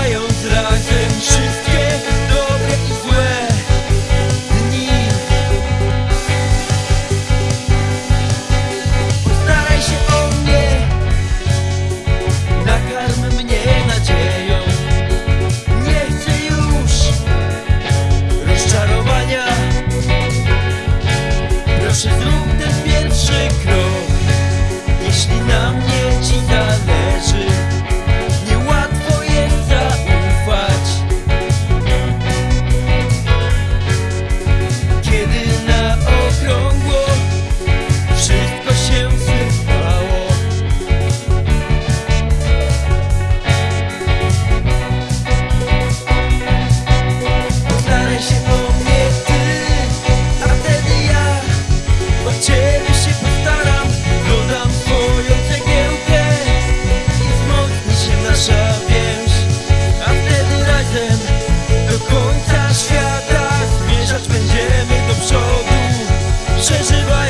mając razem trzy 随时关。